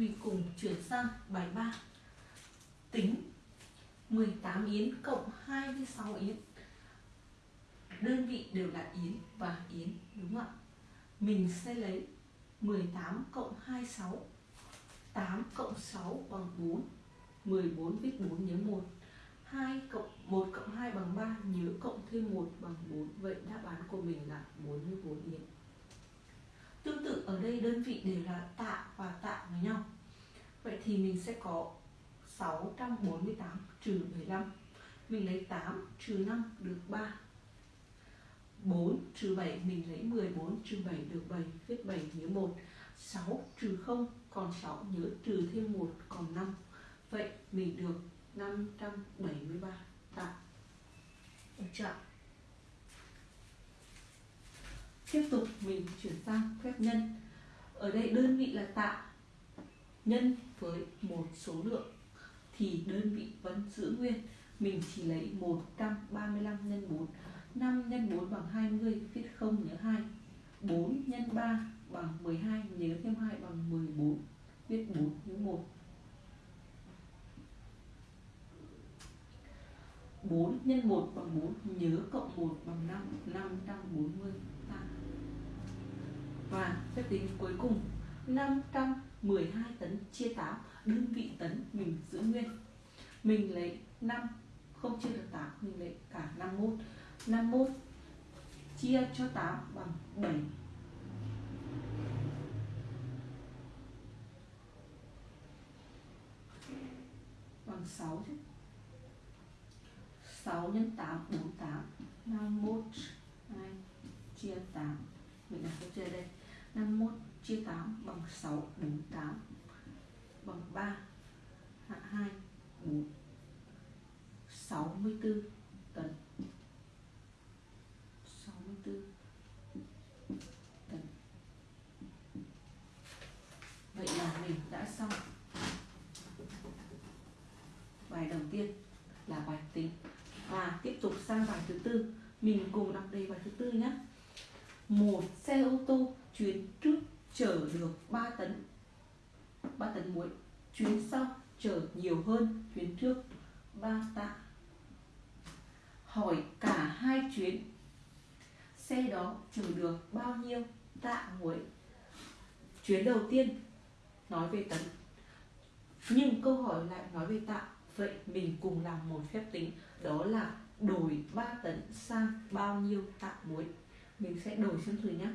mình cùng chuyển sang bài 3 tính 18 yến cộng 26 yến. Đơn vị đều là yến và yến, đúng không ạ? Mình sẽ lấy 18 cộng 26 8 cộng 6 bằng 4 14 viết 4 nhớ 1 2 cộng 1 cộng 2 bằng 3 nhớ cộng thêm 1 bằng 4 vậy đáp án của mình là 44 yến. Tương tự ở đây đơn vị đều là tạ và tạ với nhau vậy thì mình sẽ có 648 trừ 15 mình lấy 8 trừ 5 được 3 4 trừ 7 mình lấy 14 trừ 7 được 7 viết 7 nhớ 1 6 trừ 0 còn 6 nhớ trừ thêm 1 còn 5 vậy mình được 573 tạ được chưa tiếp tục mình chuyển sang phép nhân. Ở đây đơn vị là tạ nhân với một số lượng thì đơn vị vẫn giữ nguyên. Mình chỉ lấy 135 nhân 4 5 nhân 4 bằng 20 viết 0 nhớ 2 4 nhân 3 bằng 12 nhớ thêm 2 bằng 14 viết 4 nhớ 1 4 nhân 1 bằng 4 nhớ cộng 1 bằng 5 540 ta và phép tính cuối cùng. 512 tấn chia 8 đơn vị tấn mình giữ nguyên. Mình lấy 5 không chia được 8 mình lấy cả 51 51 chia cho 8 bằng 7 bằng 6 chứ. 6 x 8 48 51 2 chia 8 mình đặt câu chơi đây 51 chia 8 bằng 6 4 8 bằng 3 hạ 2 4 64 tấn. 64 tấn. Vậy là mình đã xong. Bài đầu tiên là bài tính. Và tiếp tục sang bài thứ tư. Mình cùng đọc đề bài thứ tư nhé. Một xe ô tô chuyến trước chở được 3 tấn 3 tấn muối. Chuyến sau chở nhiều hơn chuyến trước. 3 tạ. Hỏi cả hai chuyến. Xe đó chở được bao nhiêu tạ muối? Chuyến đầu tiên, nói về tấn. Nhưng câu hỏi lại nói về tạ. Vậy mình cùng làm một phép tính. Đó là đổi 3 tấn sang bao nhiêu tạ muối? Mình sẽ đổi sang thử nhé